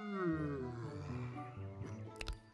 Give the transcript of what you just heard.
Hmm.